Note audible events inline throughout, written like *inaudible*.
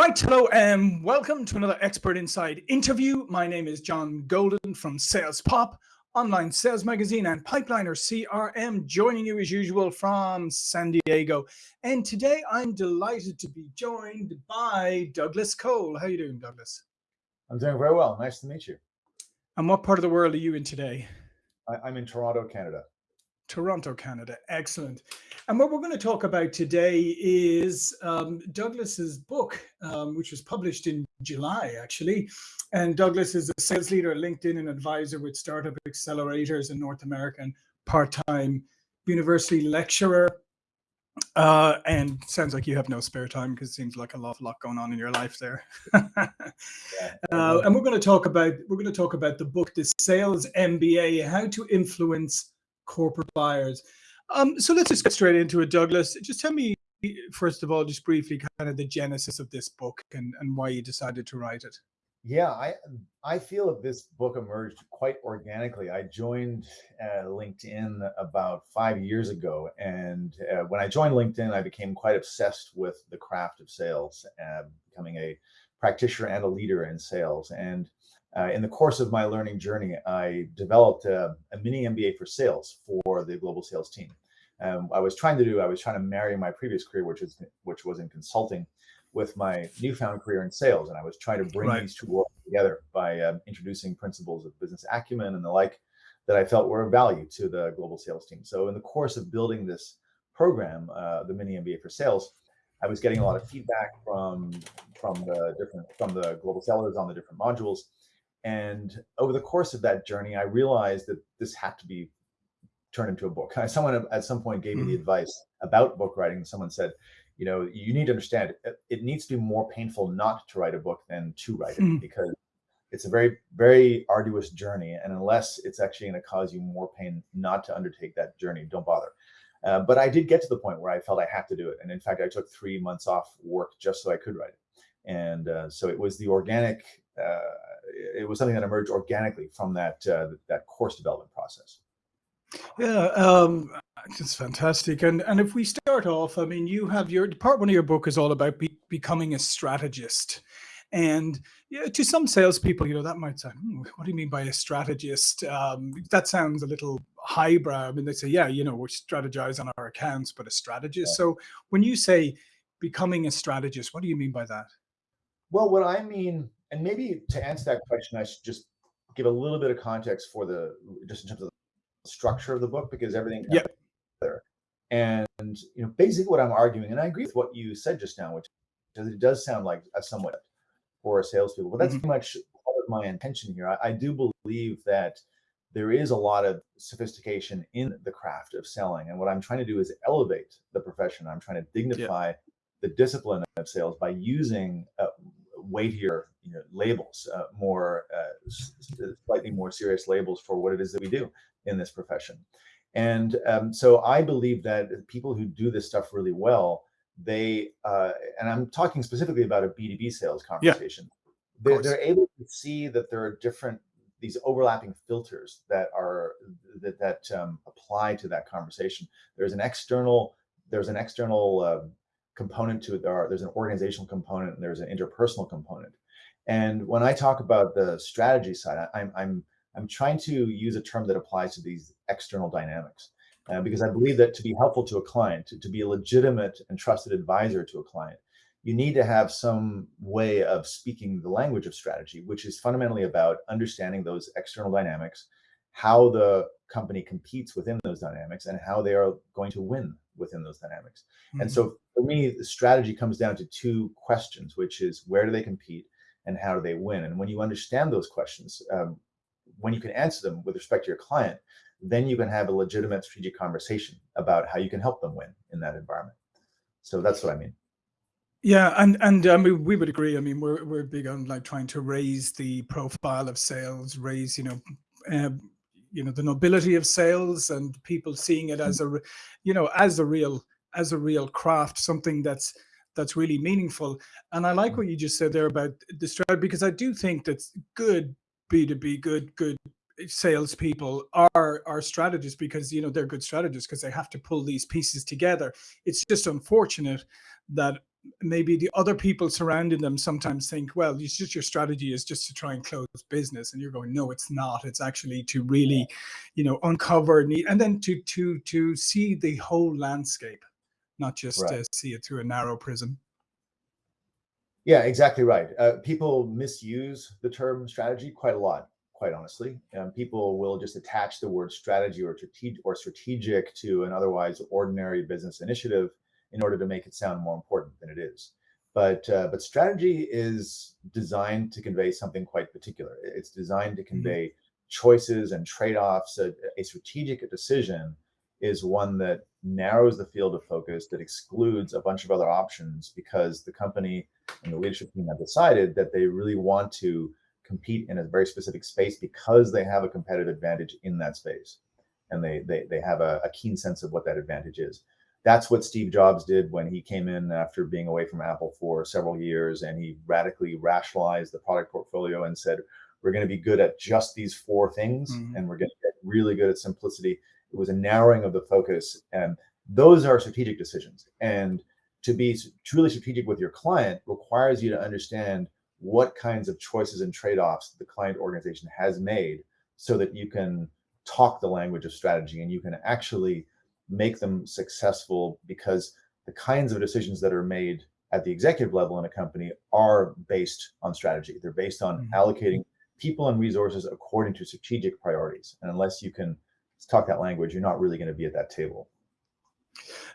right, hello and welcome to another Expert Insights interview. My name is John Golden from Sales Pop, online sales magazine and Pipeliner CRM, joining you as usual from San Diego. And today I'm delighted to be joined by Douglas Cole. How are you doing, Douglas? I'm doing very well. Nice to meet you. And what part of the world are you in today? I, am in Toronto, Canada. Toronto, Canada. Excellent. And what we're going to talk about today is um, Douglas's book, um, which was published in July, actually. And Douglas is a sales leader at LinkedIn and advisor with startup accelerators in North America and part-time university lecturer. Uh, and sounds like you have no spare time because it seems like a lot, lot going on in your life there. *laughs* uh, and we're going to talk about we're going to talk about the book, the Sales MBA: How to Influence corporate buyers. Um, so let's just get straight into it, Douglas. Just tell me, first of all, just briefly, kind of the genesis of this book and, and why you decided to write it. Yeah, I I feel that this book emerged quite organically. I joined uh, LinkedIn about five years ago, and uh, when I joined LinkedIn, I became quite obsessed with the craft of sales, uh, becoming a practitioner and a leader in sales. And uh, in the course of my learning journey, I developed a, a, mini MBA for sales for the global sales team. Um, I was trying to do, I was trying to marry my previous career, which is which was in consulting, with my newfound career in sales, and I was trying to bring right. these two worlds together by um, introducing principles of business acumen and the like that I felt were of value to the global sales team. So in the course of building this program, uh, the mini MBA for sales, I was getting a lot of feedback from from the different from the global sellers on the different modules and over the course of that journey, I realized that this had to be turned into a book. *laughs* Someone at some point gave me the mm-hmm. advice about book writing. Someone said, you know, you need to understand it, it needs to be more painful not to write a book than to write it mm. because it's a very, very arduous journey. And unless it's actually going to cause you more pain not to undertake that journey, don't bother. Uh, but I did get to the point where I felt I had to do it. And in fact, I took three months off work just so I could write it. And uh, so it was the organic it was something that emerged organically from that uh, that course development process. Yeah, um, it's fantastic. And and if we start off, I mean, you have your part one of your book is all about be, becoming a strategist. And yeah, to some salespeople, you know, that might sound, hmm, what do you mean by a strategist? Um, that sounds a little highbrow. I mean, they say, yeah, you know, we strategize on our accounts, but a strategist. Yeah. So when you say becoming a strategist, what do you mean by that? Well, what I mean and maybe to answer that question, I should just give a little bit of context for the just in terms of the structure of the book because everything yeah there. And you know, basically what I'm arguing, and I agree with what you said just now, which it does sound like a somewhat for a salespeople, but that's mm -hmm. pretty much part of my intention here. I, I do believe that there is a lot of sophistication in the craft of selling, and what I'm trying to do is elevate the profession. I'm trying to dignify yeah. the discipline of sales by using uh, weightier you know, labels, uh, more uh, slightly more serious labels for what it is that we do in this profession. And um, so I believe that people who do this stuff really well, they, uh, and I'm talking specifically about a B2B sales conversation, yeah, they're, they're able to see that there are different, these overlapping filters that are, that, that um, apply to that conversation. There's an external, there's an external um, component to it. There are, there's an organizational component and there's an interpersonal component. And when I talk about the strategy side, I'm, I'm, I'm trying to use a term that applies to these external dynamics. Uh, because I believe that to be helpful to a client, to, to be a legitimate and trusted advisor to a client, you need to have some way of speaking the language of strategy, which is fundamentally about understanding those external dynamics, how the company competes within those dynamics, and how they are going to win within those dynamics. Mm -hmm. And so for me, the strategy comes down to two questions, which is where do they compete and how do they win? And when you understand those questions, um, when you can answer them with respect to your client, then you can have a legitimate strategic conversation about how you can help them win in that environment. So that's what I mean. Yeah, and and I mean we would agree. I mean we're we're big on like trying to raise the profile of sales, raise you know uh, you know the nobility of sales and people seeing it as a you know as a real as a real craft something that's that's really meaningful. And i like mm. what you just said there about the strategy because i do think that good b2b good good salespeople are are strategists because you know they're good strategists because they have to pull these pieces together. It's just unfortunate that maybe the other people surrounding them sometimes think, well, it's just your strategy is just to try and close business, and you're going, no, it's not. It's actually to really, you know, uncover need and then to to to see the whole landscape, not just Right. uh, see it through a narrow prism. Yeah, exactly right. Uh, people misuse the term strategy quite a lot, quite honestly. Um, people will just attach the word strategy or strategic or strategic to an otherwise ordinary business initiative in order to make it sound more important than it is. But uh, but strategy is designed to convey something quite particular. It's designed to convey choices and trade-offs. A, a strategic decision is one that narrows the field of focus, that excludes a bunch of other options because the company and the leadership team have decided that they really want to compete in a very specific space because they have a competitive advantage in that space and they they, they have a, a keen sense of what that advantage is that's what steve jobs did when he came in after being away from apple for several years and he radically rationalized the product portfolio and said we're going to be good at just these four things Mhm. and we're going to get really good at simplicity it was a narrowing of the focus and those are strategic decisions and to be truly strategic with your client requires you to understand what kinds of choices and trade-offs the client organization has made so that you can talk the language of strategy and you can actually make them successful because the kinds of decisions that are made at the executive level in a company are based on strategy they're based on Mhm. allocating people and resources according to strategic priorities and unless you can talk that language you're not really going to be at that table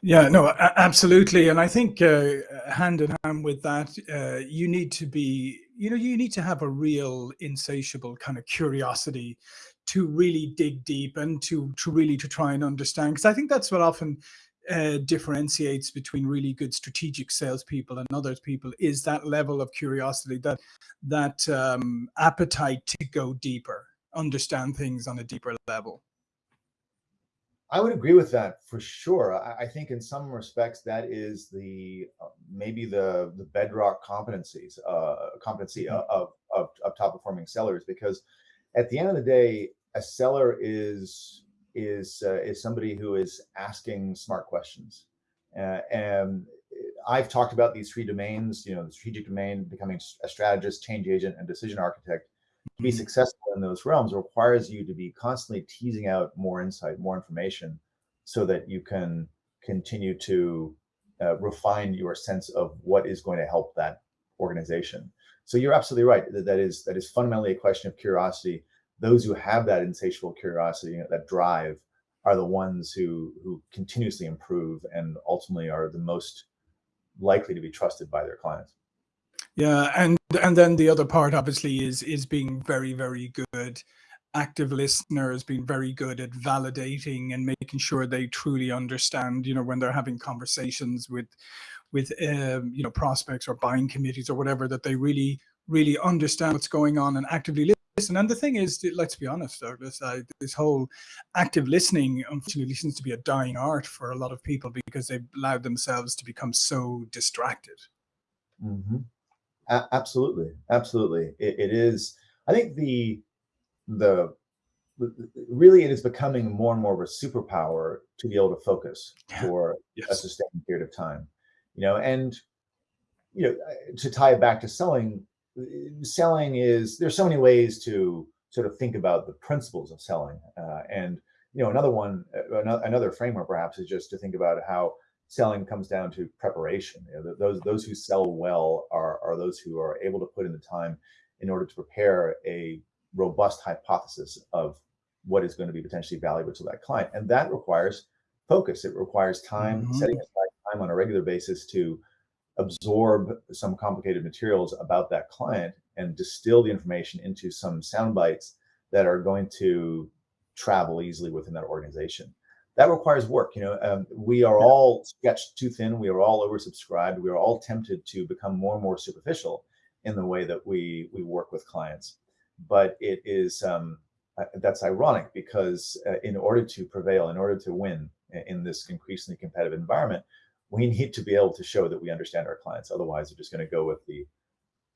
Yeah, no, absolutely. And I think uh, hand in hand with that, uh, you need to be, you know, you need to have a real insatiable kind of curiosity to really dig deep and to to really to try and understand. Because I think that's what often uh, differentiates between really good strategic salespeople and other people is that level of curiosity, that that um, appetite to go deeper, understand things on a deeper level. I would agree with that for sure. I, I think in some respects that is the uh, maybe the the bedrock competencies uh, competency Mhm. of, of of top performing sellers because at the end of the day, a seller is is uh, is somebody who is asking smart questions, uh, and I've talked about these three domains. You know, the strategic domain, becoming a strategist, change agent, and decision architect to be Mhm. successful in those realms requires you to be constantly teasing out more insight, more information, so that you can continue to uh, refine your sense of what is going to help that organization. So you're absolutely right. That, that is that is fundamentally a question of curiosity. Those who have that insatiable curiosity, you know, that drive, are the ones who who continuously improve and ultimately are the most likely to be trusted by their clients. Yeah, and and then the other part obviously is is being very, very good active listener has been very good at validating and making sure they truly understand, you know, when they're having conversations with with um, you know, prospects or buying committees or whatever, that they really, really understand what's going on and actively listen. And the thing is, let's be honest, Douglas, uh, this whole active listening unfortunately seems to be a dying art for a lot of people because they've allowed themselves to become so distracted. hmm A- absolutely, absolutely. It, it is. I think the the really it is becoming more and more of a superpower to be able to focus for a sustained period of time. You know, and you know, to tie it back to selling, selling is there's so many ways to sort of think about the principles of selling. Uh, and you know, another one, uh, another framework perhaps is just to think about how selling comes down to preparation. You know, those those who sell well are are those who are able to put in the time in order to prepare a robust hypothesis of what is going to be potentially valuable to that client, and that requires focus. It requires time, setting Mhm. aside time on a regular basis to absorb some complicated materials about that client and distill the information into some sound bites that are going to travel easily within that organization. That requires work. You know, um, we are all sketched too thin. We are all oversubscribed. We are all tempted to become more and more superficial in the way that we we work with clients. But it is um, uh, that's ironic because uh, in order to prevail, in order to win in this increasingly competitive environment, we need to be able to show that we understand our clients. Otherwise, we're just going to go with the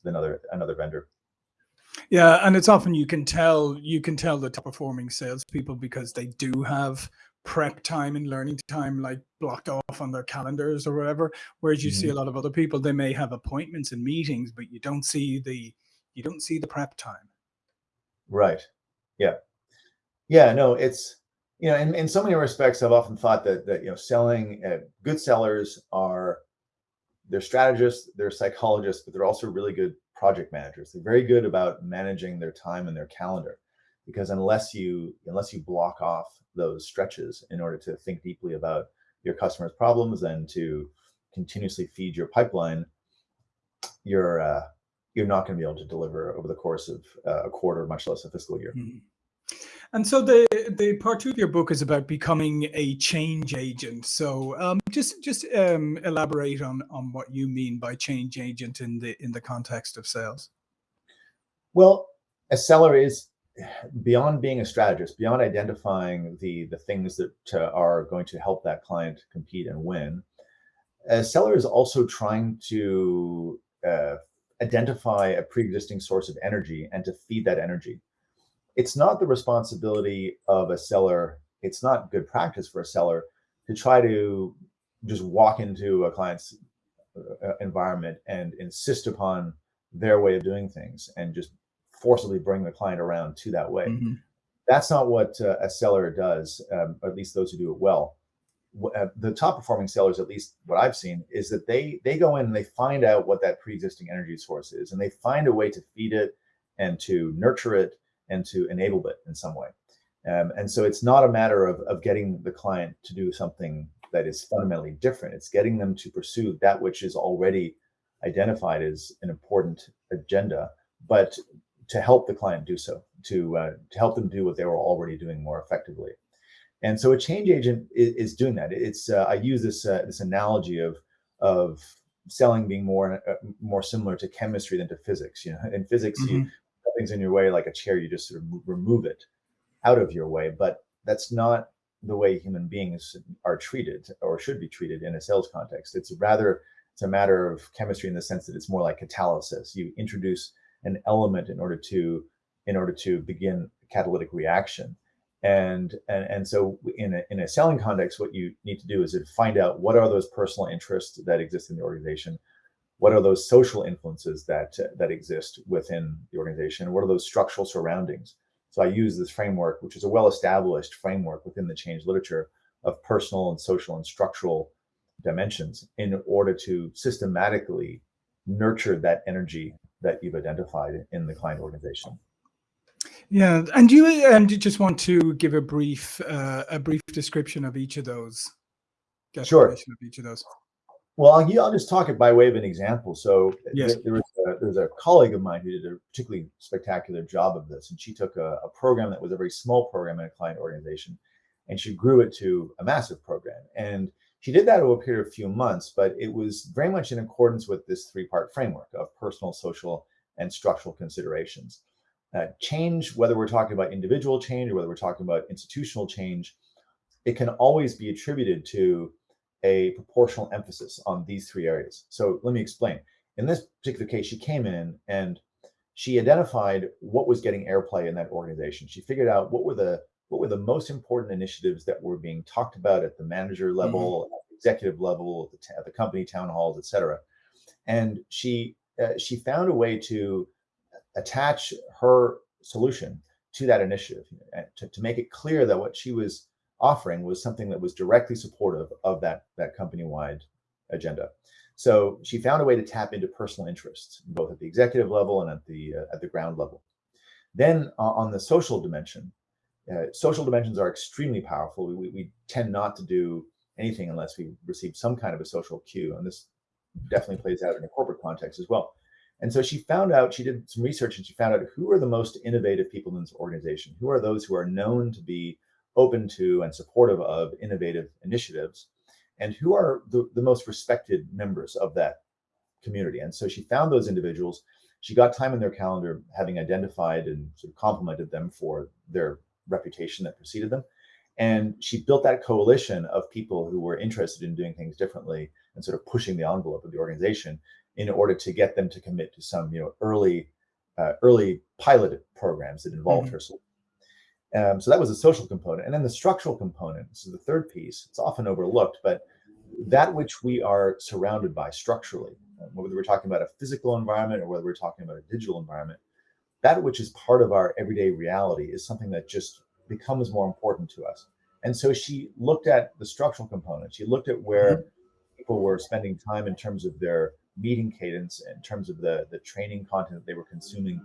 another another vendor. Yeah, and it's often you can tell you can tell the top performing salespeople because they do have prep time and learning time like blocked off on their calendars or whatever. Whereas you mm -hmm. see mm-hmm. a lot of other people, they may have appointments and meetings, but you don't see the you don't see the prep time. Right. Yeah. Yeah. No, it's you know, in, in so many respects, I've often thought that that you know, selling uh, good sellers are they're strategists, they're psychologists, but they're also really good project managers. They're very good about managing their time and their calendar because unless you unless you block off those stretches in order to think deeply about your customers' problems and to continuously feed your pipeline, you're uh, you're not going to be able to deliver over the course of uh, a quarter, much less a fiscal year. Mm -hmm. And so the the part two of your book is about becoming a change agent. So um, just just um, elaborate on on what you mean by change agent in the in the context of sales. Well, a seller is beyond being a strategist, beyond identifying the the things that uh, are going to help that client compete and win. A seller is also trying to uh, identify a pre-existing source of energy and to feed that energy it's not the responsibility of a seller. It's not good practice for a seller to try to just walk into a client's uh, environment and insist upon their way of doing things and just forcibly bring the client around to that way. Mm -hmm. That's not what uh, a seller does, um, or at least those who do it well. Uh, the top performing sellers, at least what I've seen, is that they they go in and they find out what that pre-existing energy source is, and they find a way to feed it and to nurture it and to enable it in some way. Um, and so it's not a matter of, of getting the client to do something that is fundamentally different. It's getting them to pursue that which is already identified as an important agenda, but to help the client do so, to, uh, to help them do what they were already doing more effectively. And so a change agent is, is doing that. It's uh, I use this uh, this analogy of of selling being more uh, more similar to chemistry than to physics. You know, in physics, mm -hmm. you mm-hmm things in your way, like a chair, you just sort of remove it out of your way. But that's not the way human beings are treated or should be treated in a sales context. It's rather, it's a matter of chemistry in the sense that it's more like catalysis. You introduce an element in order to, in order to begin a catalytic reaction. And, and, and so in a, in a selling context, what you need to do is to find out what are those personal interests that exist in the organization? what are those social influences that uh, that exist within the organization? What are those structural surroundings? So i use this framework which is a well-established framework within the change literature of personal and social and structural dimensions in order to systematically nurture that energy that you've identified in the client organization yeah and you and you just want to give a brief uh, a brief description of each of those sure of each of those well, I'll, I'll just talk it by way of an example. So yes. there, was a, there was a colleague of mine who did a particularly spectacular job of this, and she took a, a program that was a very small program in a client organization, and she grew it to a massive program. And she did that over a period of a few months, but it was very much in accordance with this three-part framework of personal, social, and structural considerations. Uh, change, whether we're talking about individual change or whether we're talking about institutional change, it can always be attributed to a proportional emphasis on these three areas. So let me explain. In this particular case, she came in and she identified what was getting airplay in that organization. She figured out what were the what were the most important initiatives that were being talked about at the manager level, mm -hmm. at executive level, at the, at the, company town halls, et cetera. And she uh, she found a way to attach her solution to that initiative to, to make it clear that what she was offering was something that was directly supportive of that, that company-wide agenda. So she found a way to tap into personal interests, both at the executive level and at the, uh, at the ground level. Then uh, on the social dimension, uh, social dimensions are extremely powerful. We, we tend not to do anything unless we receive some kind of a social cue. And this definitely plays out in a corporate context as well. And so she found out, she did some research and she found out who are the most innovative people in this organization? Who are those who are known to be open to and supportive of innovative initiatives and who are the, the most respected members of that community. And so she found those individuals. She got time in their calendar, having identified and sort of complimented them for their reputation that preceded them. And she built that coalition of people who were interested in doing things differently and sort of pushing the envelope of the organization in order to get them to commit to some, you know, early, uh, early pilot programs that involved mm -hmm. her Um, so that was the social component. And then the structural component, this is the third piece. It's often overlooked, but that which we are surrounded by structurally, whether we're talking about a physical environment or whether we're talking about a digital environment, that which is part of our everyday reality is something that just becomes more important to us. And so she looked at the structural component. She looked at where mm-hmm. people were spending time in terms of their meeting cadence, in terms of the, the training content that they were consuming,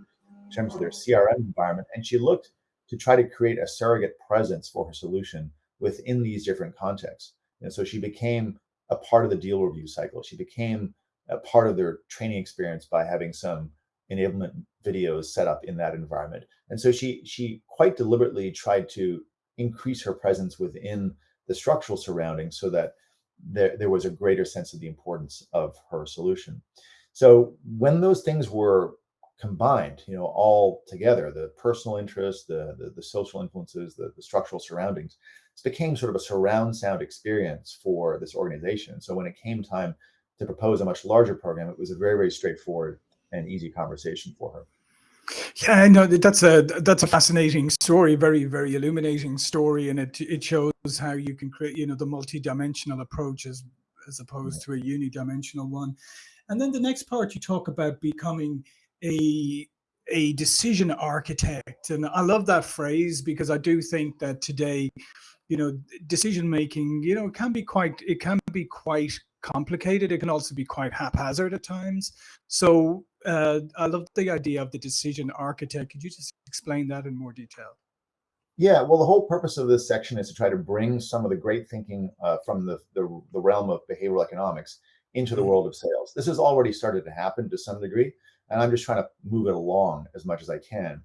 in terms of their CRM environment. And she looked to try to create a surrogate presence for her solution within these different contexts. And so she became a part of the deal review cycle. She became a part of their training experience by having some enablement videos set up in that environment. And so she she quite deliberately tried to increase her presence within the structural surroundings so that there, there was a greater sense of the importance of her solution. So when those things were combined, you know, all together, the personal interests, the, the, the social influences, the, the structural surroundings, it became sort of a surround sound experience for this organization. So when it came time to propose a much larger program, it was a very, very straightforward and easy conversation for her. Yeah, I know that's a that's a fascinating story, very very illuminating story, and it it shows how you can create you know the multi-dimensional approach as as opposed to a unidimensional one. And then the next part you talk about becoming a a decision architect, and I love that phrase because I do think that today, you know, decision making, you know, can be quite it can be quite complicated. It can also be quite haphazard at times. So uh, I love the idea of the decision architect. Could you just explain that in more detail? Yeah, well, the whole purpose of this section is to try to bring some of the great thinking uh, from the, the, the, realm of behavioral economics into the mm-hmm. world of sales. This has already started to happen to some degree, and I'm just trying to move it along as much as I can.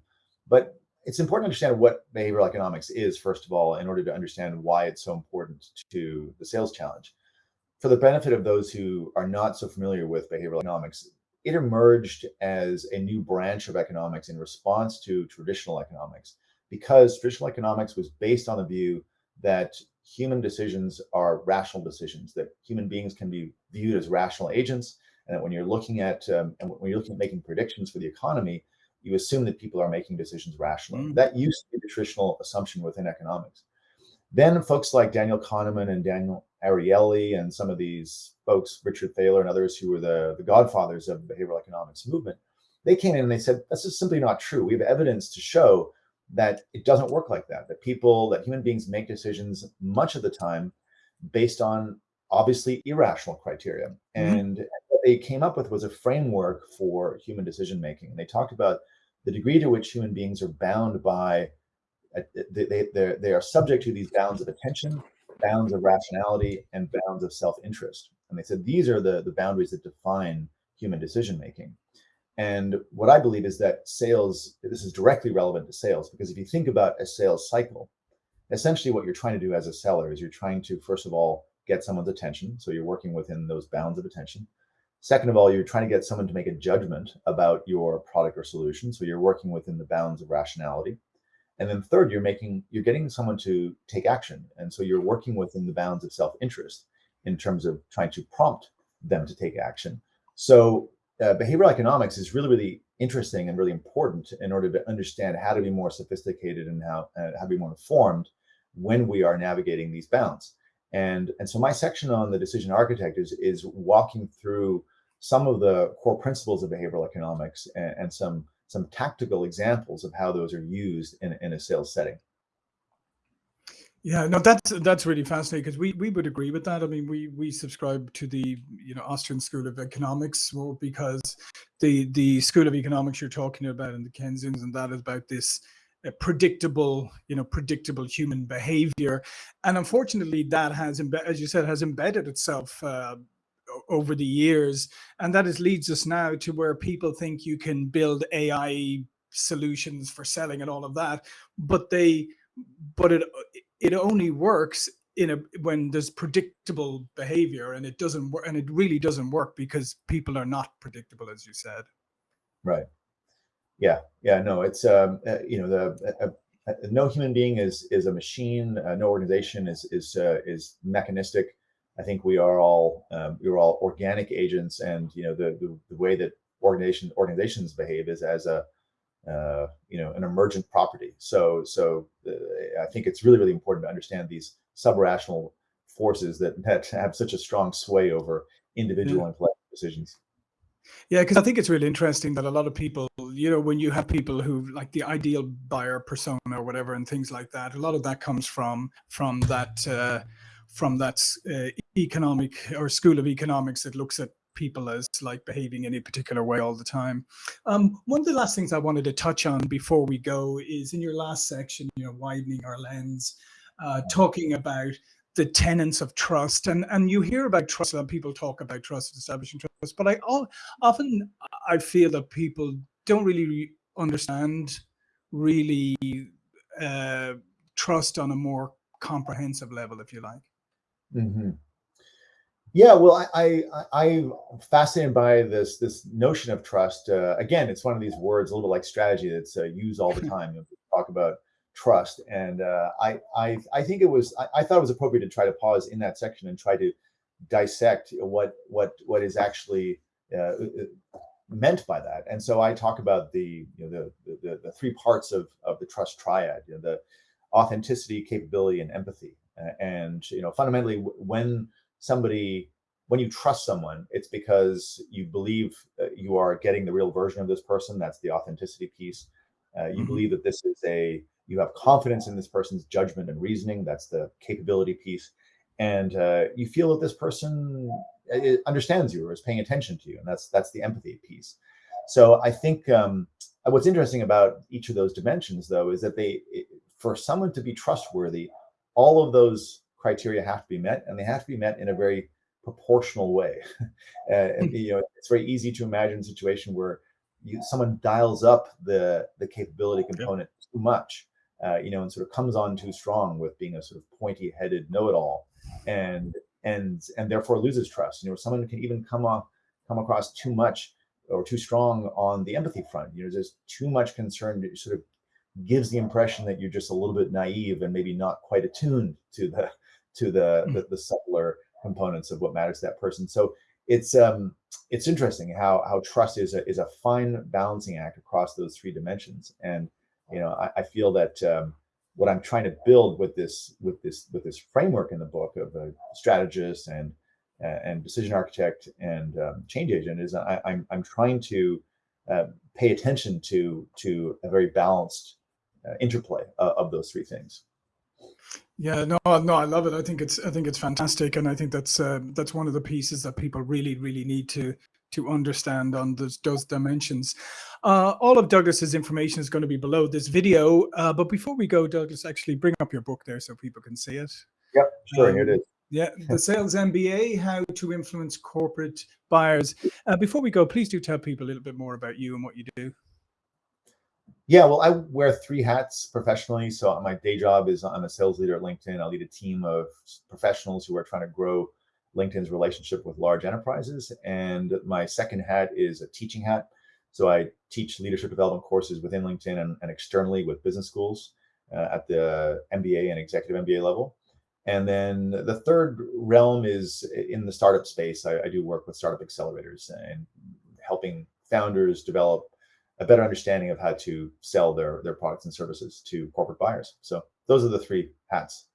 But it's important to understand what behavioral economics is, first of all, in order to understand why it's so important to the sales challenge. For the benefit of those who are not so familiar with behavioral economics, it emerged as a new branch of economics in response to traditional economics because traditional economics was based on the view that human decisions are rational decisions, that human beings can be viewed as rational agents, and that when you're looking at um, and when you're looking at making predictions for the economy, you assume that people are making decisions rationally. Mm. That used to be the traditional assumption within economics. Then folks like Daniel Kahneman and Daniel Ariely and some of these folks, Richard Thaler and others who were the, the godfathers of the behavioral economics movement, they came in and they said, that's just simply not true. We have evidence to show that it doesn't work like that, that people, that human beings make decisions much of the time based on obviously irrational criteria. Mm-hmm. And what they came up with was a framework for human decision making. And they talked about the degree to which human beings are bound by, uh, they, they, they are subject to these bounds of attention, bounds of rationality, and bounds of self-interest. And they said these are the, the boundaries that define human decision making. And what I believe is that sales, this is directly relevant to sales, because if you think about a sales cycle, essentially what you're trying to do as a seller is you're trying to, first of all, get someone's attention. So you're working within those bounds of attention. Second of all, you're trying to get someone to make a judgment about your product or solution. So you're working within the bounds of rationality. And then third, you're making, you're getting someone to take action. And so you're working within the bounds of self-interest in terms of trying to prompt them to take action. So uh, behavioral economics is really, really interesting and really important in order to understand how to be more sophisticated and how, uh, how to be more informed when we are navigating these bounds. And, and so my section on the decision architect is, is walking through some of the core principles of behavioral economics and, and some, some tactical examples of how those are used in, in a sales setting. Yeah, no, that's that's really fascinating because we we would agree with that. I mean, we we subscribe to the you know Austrian School of Economics well, because the the School of Economics you're talking about and the Keynesians and that is about this uh, predictable you know predictable human behavior, and unfortunately that has as you said has embedded itself. Uh, over the years and that is leads us now to where people think you can build ai solutions for selling and all of that but they but it it only works in a when there's predictable behavior and it doesn't work and it really doesn't work because people are not predictable as you said. Right. Yeah yeah no it's um uh, you know the uh, uh, no human being is is a machine uh, no organization is is uh, is mechanistic i think we are all um, we're all organic agents and you know the, the, the way that organization organizations behave is as a uh, you know, an emergent property. So, so uh, I think it's really, really important to understand these subrational forces that, *laughs* that have such a strong sway over individual yeah. and collective decisions. Yeah, because I think it's really interesting that a lot of people, you know, when you have people who like the ideal buyer persona or whatever and things like that, a lot of that comes from from that uh, from that uh, economic or school of economics that looks at people as like behaving in a particular way all the time. Um, one of the last things I wanted to touch on before we go is in your last section, you know, widening our lens, uh, talking about the tenets of trust and and you hear about trust and people talk about trust establishing trust but i often i feel that people don't really understand really uh, trust on a more comprehensive level if you like mm -hmm. yeah well i i i'm fascinated by this this notion of trust uh, again it's one of these words a little bit like strategy that's uh, used all the *laughs* time you know, talk about trust. And uh, I, I, I think it was, I, I, thought it was appropriate to try to pause in that section and try to dissect what, what, what is actually uh, uh, meant by that. And so I talk about the, you know, the, the, the three parts of, of the trust triad, you know, the authenticity, capability, and empathy. And, you know, fundamentally when somebody, when you trust someone, it's because you believe you are getting the real version of this person. That's the authenticity piece. Uh, you mm -hmm. believe that this is a you have confidence in this person's judgment and reasoning. That's the capability piece. And uh, you feel that this person uh, understands you or is paying attention to you. And that's that's the empathy piece. So I think um, what's interesting about each of those dimensions, though, is that they, for someone to be trustworthy, all of those criteria have to be met, and they have to be met in a very proportional way. *laughs* uh, and, you know, it's very easy to imagine a situation where you, someone dials up the the capability component too much, uh, you know, and sort of comes on too strong with being a sort of pointy-headed know-it-all, and and and therefore loses trust. You know, someone can even come off come across too much or too strong on the empathy front. You know, there's too much concern that sort of gives the impression that you're just a little bit naive and maybe not quite attuned to the *laughs* to the hmm. the, the subtler components of what matters to that person. So it's um it's interesting how how trust is a is a fine balancing act across those three dimensions. And you know, I, I feel that um, what I'm trying to build with this with this with this framework in the book of a strategist and and decision architect and um, change agent is I, am I'm, I'm trying to uh, pay attention to to a very balanced interplay of, of those three things. Yeah, no, no, I love it. I think it's, I think it's fantastic, and I think that's uh, that's one of the pieces that people really, really need to to understand on those, those dimensions. Uh, all of Douglas's information is going to be below this video. Uh, but before we go, Douglas, actually bring up your book there so people can see it. Yep, sure, um, here it is. Yeah, the Sales MBA, How to Influence Corporate Buyers. Uh, before we go, please do tell people a little bit more about you and what you do. Yeah, well, I wear three hats professionally. So my day job is I'm a sales leader at LinkedIn. I lead a team of professionals who are trying to grow LinkedIn's relationship with large enterprises. And my second hat is a teaching hat. So I teach leadership development courses within LinkedIn and, and externally with business schools uh, at the MBA and executive MBA level. And then the third realm is in the startup space. I, I do work with startup accelerators and helping founders develop a better understanding of how to sell their, their products and services to corporate buyers. So those are the three hats.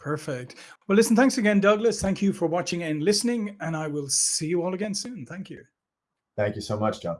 Perfect. Well, listen, thanks again, Douglas. Thank you for watching and listening, and I will see you all again soon. Thank you. Thank you so much, John.